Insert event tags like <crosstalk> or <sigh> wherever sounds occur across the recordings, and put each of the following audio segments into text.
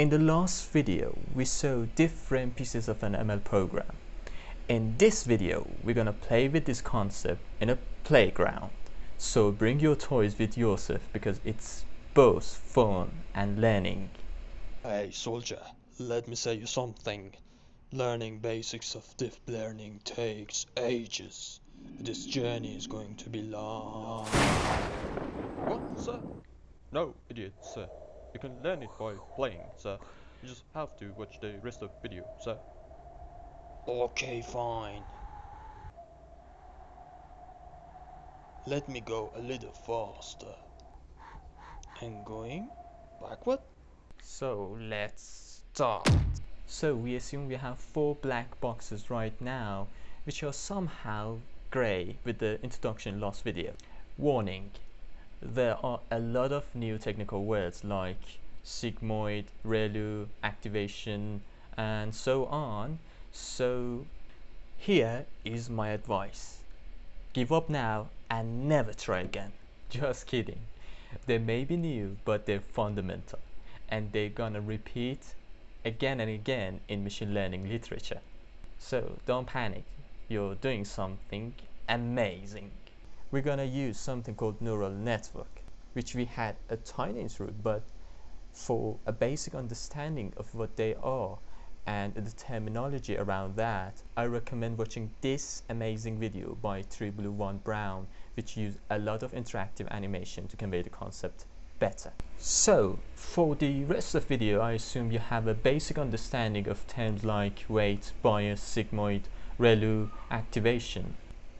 In the last video, we saw different pieces of an ML program. In this video, we're gonna play with this concept in a playground. So bring your toys with yourself because it's both fun and learning. Hey soldier, let me say you something. Learning basics of deep learning takes ages. This journey is going to be long. What, sir? No, idiot, sir. You can learn it by playing, sir. You just have to watch the rest of the video, sir. Okay, fine. Let me go a little faster. And going backward? So let's start. So we assume we have four black boxes right now, which are somehow gray with the introduction last video. Warning, there are a lot of new technical words like sigmoid, ReLU, activation, and so on. So here is my advice. Give up now and never try again. <laughs> Just kidding. They may be new, but they're fundamental and they're gonna repeat again and again in machine learning literature. So don't panic. You're doing something amazing we're gonna use something called neural network which we had a tiny intro but for a basic understanding of what they are and the terminology around that I recommend watching this amazing video by 3Blue1Brown which use a lot of interactive animation to convey the concept better. So for the rest of the video I assume you have a basic understanding of terms like weight, bias, sigmoid, ReLU, activation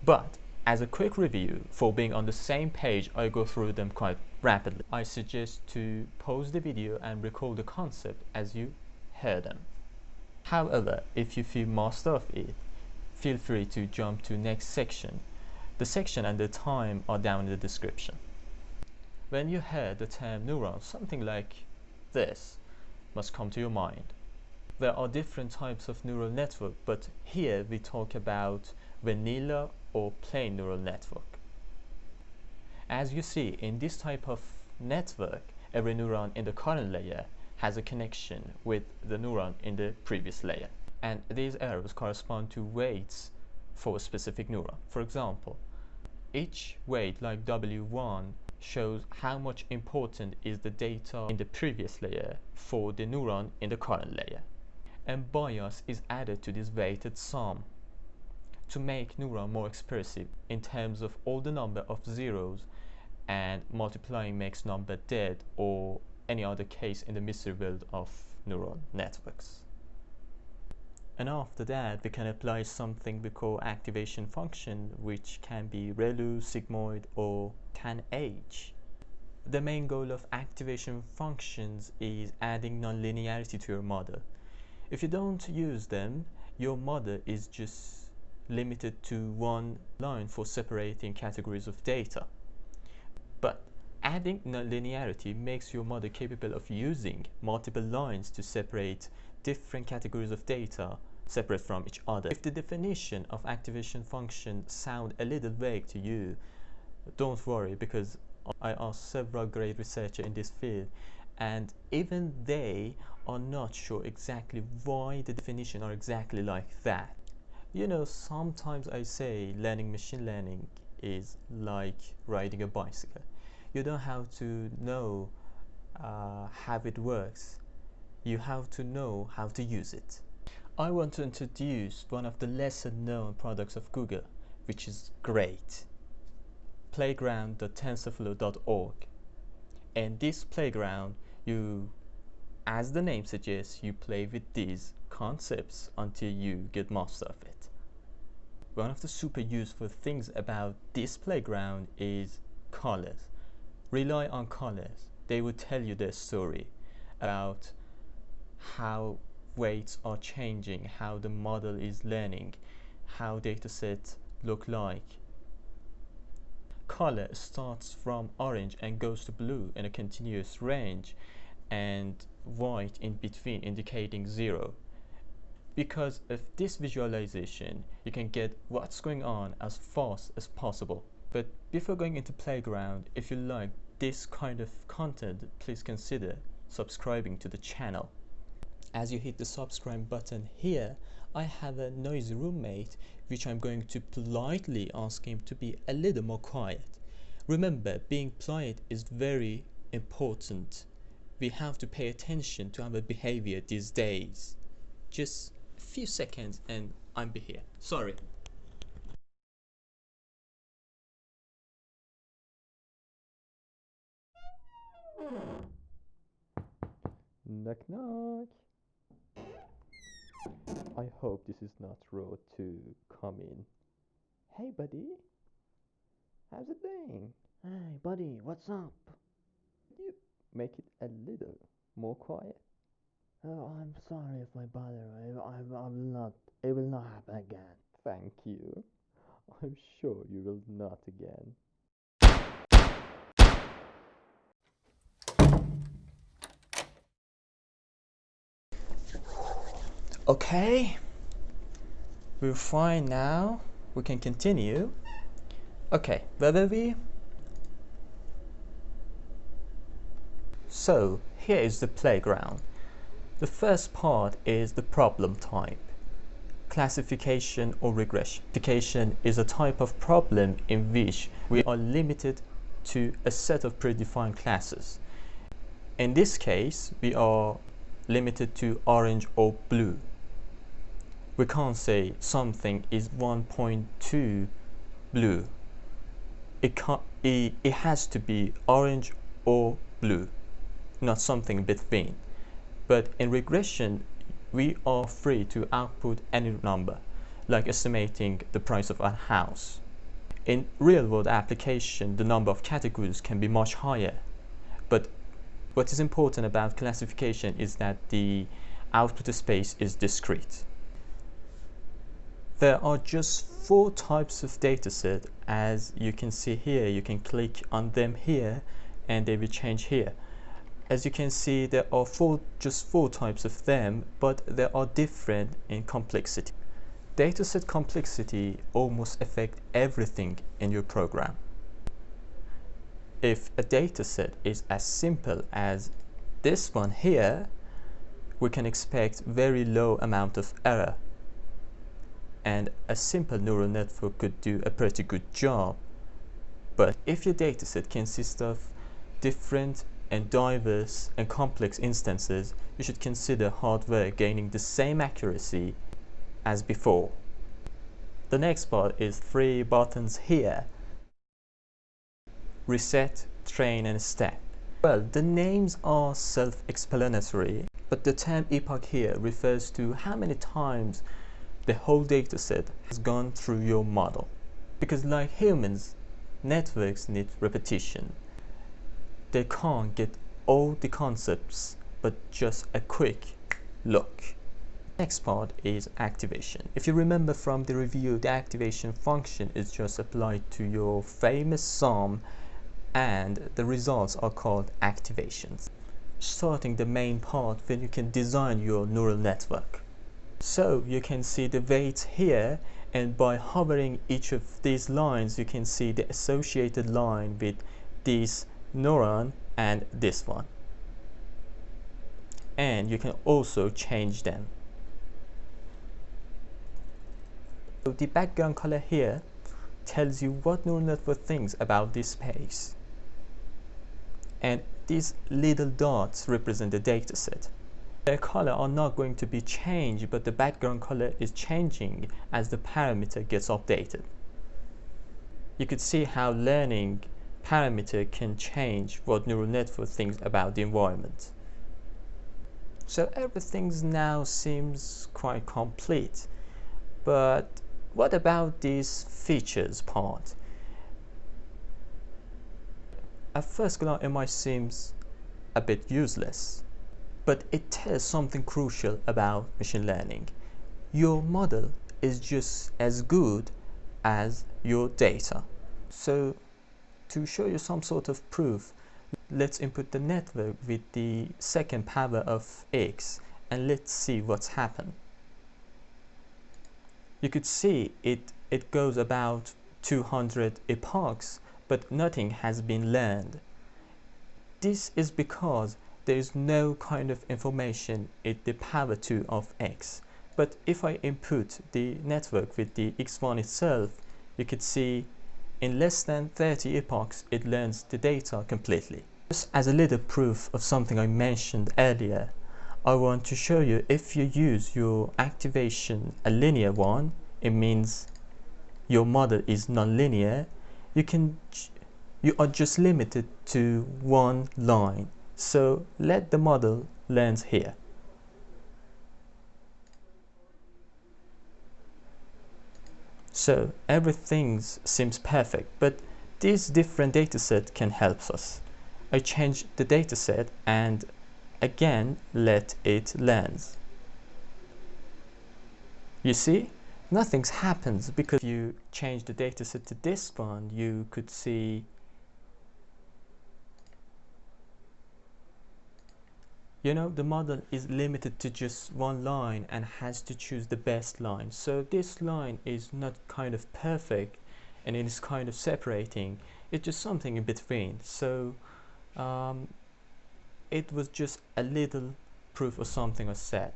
but as a quick review, for being on the same page, I go through them quite rapidly. I suggest to pause the video and recall the concept as you hear them. However, if you feel master of it, feel free to jump to next section. The section and the time are down in the description. When you hear the term neuron, something like this must come to your mind. There are different types of neural network, but here we talk about vanilla or plain neural network. As you see, in this type of network, every neuron in the current layer has a connection with the neuron in the previous layer. And these arrows correspond to weights for a specific neuron. For example, each weight like W1 shows how much important is the data in the previous layer for the neuron in the current layer. And bias is added to this weighted sum to make neuron more expressive in terms of all the number of zeros and multiplying makes number dead or any other case in the mystery world of neural networks. And after that, we can apply something we call activation function, which can be ReLU, sigmoid, or tanh. The main goal of activation functions is adding nonlinearity to your model. If you don't use them, your model is just limited to one line for separating categories of data. But adding linearity makes your model capable of using multiple lines to separate different categories of data separate from each other. If the definition of activation function sound a little vague to you, don't worry because I asked several great researchers in this field and even they are not sure exactly why the definition are exactly like that. You know, sometimes I say learning machine learning is like riding a bicycle. You don't have to know uh, how it works. You have to know how to use it. I want to introduce one of the lesser known products of Google, which is great. Playground.tensorflow.org. And this playground, you, as the name suggests, you play with these concepts until you get master of it. One of the super useful things about this playground is colors. Rely on colors. They will tell you their story about how weights are changing, how the model is learning, how datasets look like. Color starts from orange and goes to blue in a continuous range and white in between indicating zero because of this visualization you can get what's going on as fast as possible but before going into playground if you like this kind of content please consider subscribing to the channel as you hit the subscribe button here, I have a noisy roommate which I'm going to politely ask him to be a little more quiet. Remember, being polite is very important. We have to pay attention to our behavior these days. Just few seconds and I'm be here. Sorry. Knock knock. I hope this is not rude to come in. Hey buddy, how's it going? Hey, buddy, what's up? You make it a little more quiet. Oh, I'm sorry if I bother. I, I, I will not. It will not happen again. Thank you. I'm sure you will not again. Okay, we're fine now. We can continue. Okay, where were we? So, here is the playground. The first part is the problem type. Classification or regression. Classification is a type of problem in which we are limited to a set of predefined classes. In this case, we are limited to orange or blue. We can't say something is 1.2 blue. It, can't, it, it has to be orange or blue, not something between. But in regression, we are free to output any number, like estimating the price of a house. In real-world application, the number of categories can be much higher. But what is important about classification is that the output space is discrete. There are just four types of dataset as you can see here. You can click on them here and they will change here. As you can see, there are four, just four types of them, but they are different in complexity. Dataset complexity almost affect everything in your program. If a dataset is as simple as this one here, we can expect very low amount of error. And a simple neural network could do a pretty good job. But if your dataset consists of different and diverse and complex instances, you should consider hardware gaining the same accuracy as before. The next part is three buttons here. Reset, train and step. Well, the names are self-explanatory, but the term epoch here refers to how many times the whole dataset has gone through your model. Because like humans, networks need repetition they can't get all the concepts but just a quick look. Next part is activation. If you remember from the review, the activation function is just applied to your famous sum and the results are called activations. Starting the main part when you can design your neural network. So you can see the weights here and by hovering each of these lines you can see the associated line with these neuron and this one. And you can also change them. So the background color here tells you what neural network thinks about this space. And these little dots represent the dataset their color are not going to be changed but the background color is changing as the parameter gets updated. You could see how learning parameter can change what neural network thinks about the environment. So everything now seems quite complete. But what about these features part? At first glance it might seem a bit useless, but it tells something crucial about machine learning. Your model is just as good as your data. So to show you some sort of proof, let's input the network with the second power of x and let's see what's happened. You could see it, it goes about 200 epochs, but nothing has been learned. This is because there is no kind of information at the power 2 of x. But if I input the network with the x1 itself, you could see in less than 30 epochs it learns the data completely. Just as a little proof of something I mentioned earlier, I want to show you if you use your activation a linear one, it means your model is nonlinear, you can you are just limited to one line. So let the model learn here. So everything seems perfect, but this different dataset can help us. I change the dataset and again let it lens. You see, nothing happens because if you change the dataset to this one, you could see you know the model is limited to just one line and has to choose the best line. So this line is not kind of perfect and it is kind of separating. It's just something in between. So um, it was just a little proof of something I said.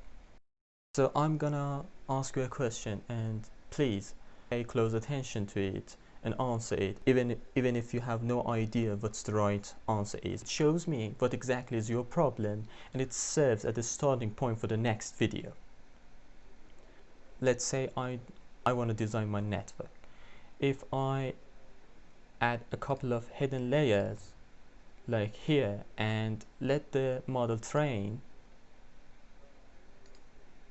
So I'm gonna ask you a question and please pay close attention to it and answer it even even if you have no idea what's the right answer is. It shows me what exactly is your problem and it serves as a starting point for the next video. Let's say I I want to design my network. If I add a couple of hidden layers like here and let the model train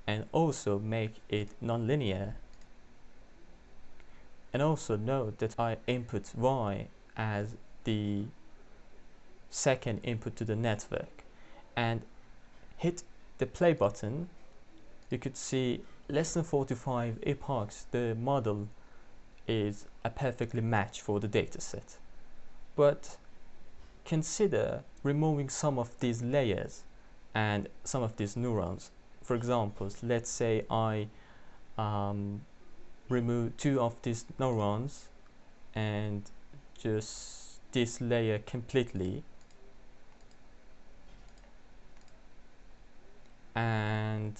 and also make it nonlinear and also note that I input y as the second input to the network. And hit the play button. You could see less than 45 epochs the model is a perfectly match for the dataset but consider removing some of these layers and some of these neurons. For example, let's say I um, remove two of these neurons and just this layer completely and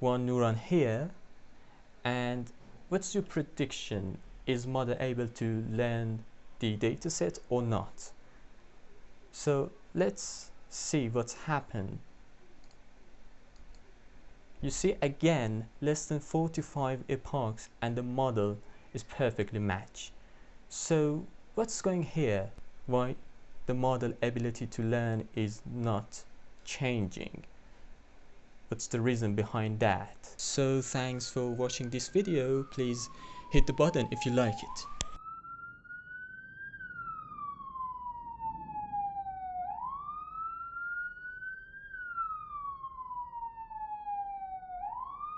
one neuron here and what's your prediction is model able to learn the dataset or not. So let's see what's happened. You see again less than 45 epochs and the model is perfectly matched. So what's going here? Why the model ability to learn is not changing? What's the reason behind that? So thanks for watching this video. Please hit the button if you like it.